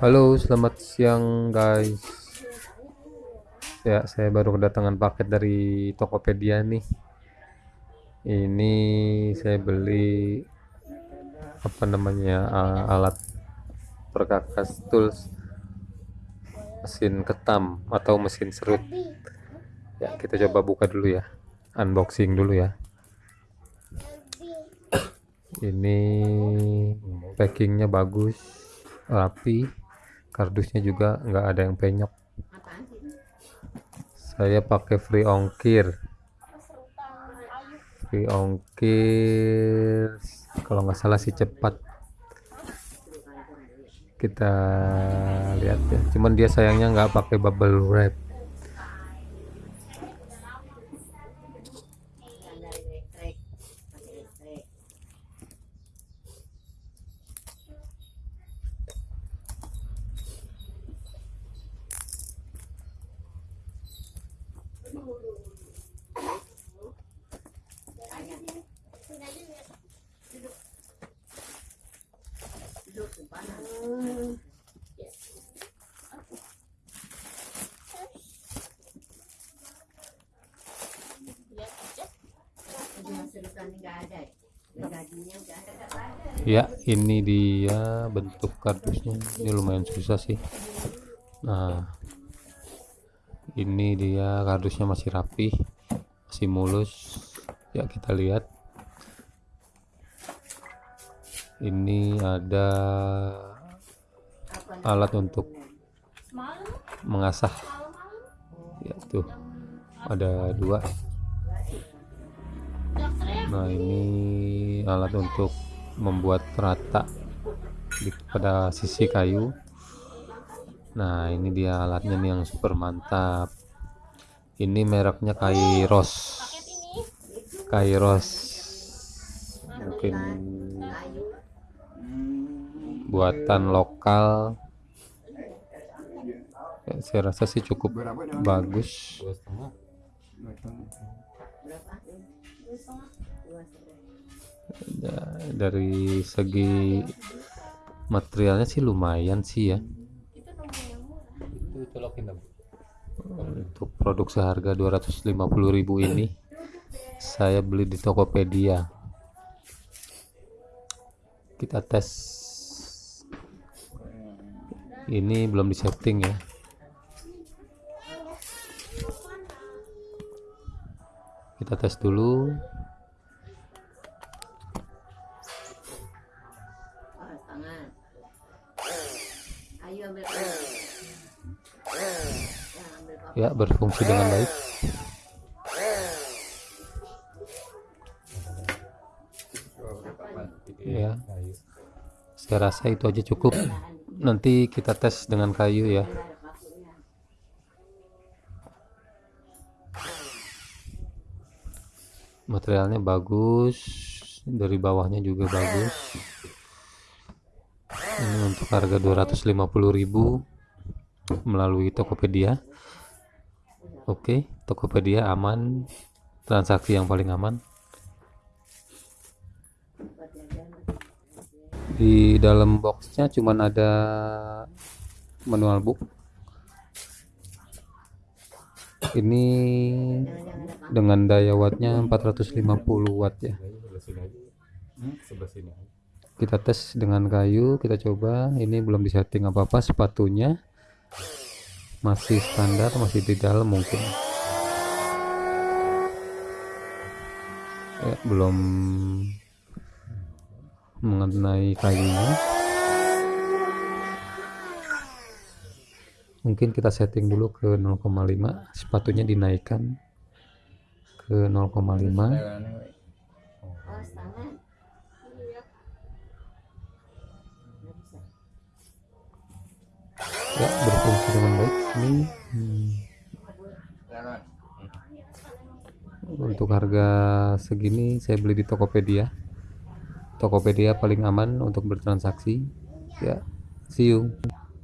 Halo, selamat siang guys. Ya, saya baru kedatangan paket dari Tokopedia nih. Ini saya beli apa namanya uh, alat perkakas tools mesin ketam atau mesin serut. Ya, kita coba buka dulu ya. Unboxing dulu ya. Ini packingnya bagus, rapi kardusnya juga nggak ada yang penyok. Saya pakai free ongkir. Free ongkir kalau nggak salah sih cepat. Kita lihat ya. Cuman dia sayangnya nggak pakai bubble wrap ya ini dia bentuk kardusnya. Ini lumayan susah sih. Nah ini dia kardusnya masih rapi masih mulus. Ya kita lihat. Ini ada alat untuk mengasah. Ya tuh. Ada dua. Nah ini alat untuk membuat rata pada sisi kayu nah ini dia alatnya nih yang super mantap. Ini mereknya Kairos. Kairos. Mungkin buatan lokal. Ya, saya rasa sih cukup bagus. Dari segi materialnya sih lumayan sih ya untuk produk seharga 250.000 ini saya beli di Tokopedia. Kita tes. Ini belum disetting ya. Kita tes dulu ya berfungsi dengan baik. Ya. Saya rasa itu aja cukup. Nanti kita tes dengan kayu ya. Materialnya bagus dari bawahnya juga bagus. Ini untuk harga 250.000 melalui Tokopedia. Oke Tokopedia aman transaksi yang paling aman. Di dalam boxnya cuman ada manual book. Ini dengan daya wattnya 450 watt ya. Kita tes dengan kayu kita coba. Ini belum disetting apa-apa sepatunya masih standar masih di dalam mungkin. Ya, belum mengenai kayunya mungkin kita setting dulu ke 0,5 sepatunya dinaikkan ke 0,5 ya berfungsi dengan baik. Ini hmm. untuk harga segini saya beli di Tokopedia. Tokopedia paling aman untuk bertransaksi. Ya see you